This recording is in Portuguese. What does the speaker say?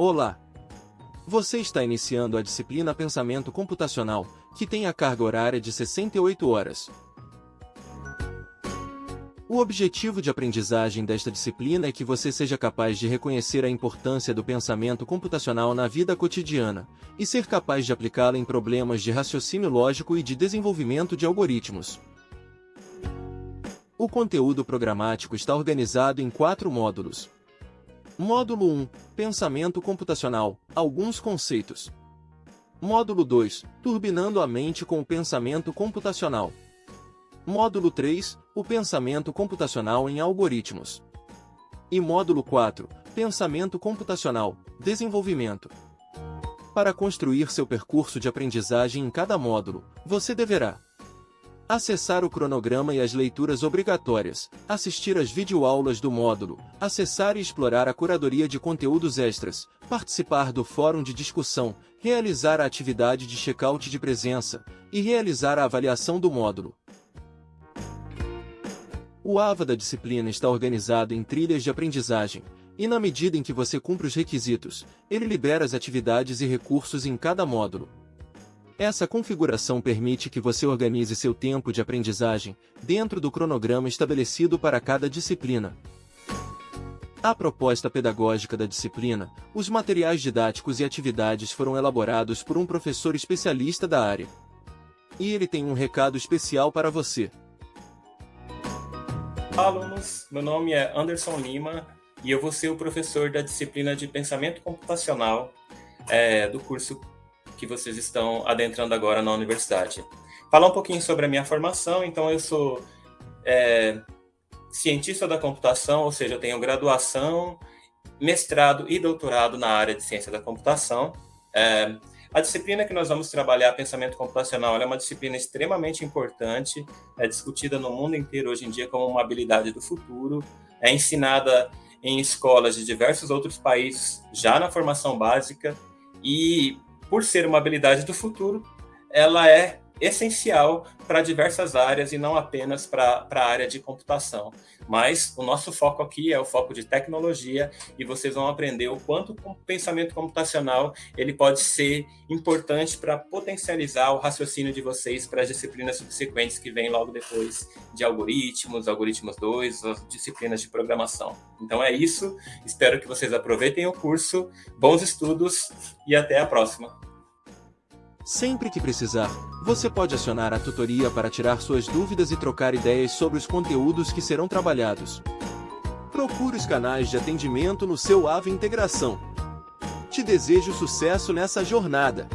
Olá! Você está iniciando a disciplina Pensamento Computacional, que tem a carga horária de 68 horas. O objetivo de aprendizagem desta disciplina é que você seja capaz de reconhecer a importância do pensamento computacional na vida cotidiana, e ser capaz de aplicá-la em problemas de raciocínio lógico e de desenvolvimento de algoritmos. O conteúdo programático está organizado em quatro módulos. Módulo 1 Pensamento computacional Alguns conceitos. Módulo 2 Turbinando a mente com o pensamento computacional. Módulo 3 O pensamento computacional em algoritmos. E módulo 4 Pensamento computacional Desenvolvimento. Para construir seu percurso de aprendizagem em cada módulo, você deverá acessar o cronograma e as leituras obrigatórias, assistir às videoaulas do módulo, acessar e explorar a curadoria de conteúdos extras, participar do fórum de discussão, realizar a atividade de check-out de presença. E realizar a avaliação do módulo. O AVA da disciplina está organizado em trilhas de aprendizagem, e na medida em que você cumpre os requisitos, ele libera as atividades e recursos em cada módulo. Essa configuração permite que você organize seu tempo de aprendizagem dentro do cronograma estabelecido para cada disciplina. A proposta pedagógica da disciplina, os materiais didáticos e atividades foram elaborados por um professor especialista da área. E ele tem um recado especial para você. Alunos, meu nome é Anderson Lima e eu vou ser o professor da disciplina de Pensamento Computacional é, do curso que vocês estão adentrando agora na universidade. Falar um pouquinho sobre a minha formação, então eu sou é, cientista da computação, ou seja, eu tenho graduação, mestrado e doutorado na área de ciência da computação. É, a disciplina que nós vamos trabalhar, pensamento computacional, é uma disciplina extremamente importante, é discutida no mundo inteiro hoje em dia como uma habilidade do futuro, é ensinada em escolas de diversos outros países já na formação básica e por ser uma habilidade do futuro, ela é essencial para diversas áreas e não apenas para a área de computação. Mas o nosso foco aqui é o foco de tecnologia e vocês vão aprender o quanto o pensamento computacional ele pode ser importante para potencializar o raciocínio de vocês para as disciplinas subsequentes que vêm logo depois de algoritmos, algoritmos 2, as disciplinas de programação. Então é isso, espero que vocês aproveitem o curso, bons estudos e até a próxima! Sempre que precisar, você pode acionar a tutoria para tirar suas dúvidas e trocar ideias sobre os conteúdos que serão trabalhados. Procure os canais de atendimento no seu AVE Integração. Te desejo sucesso nessa jornada!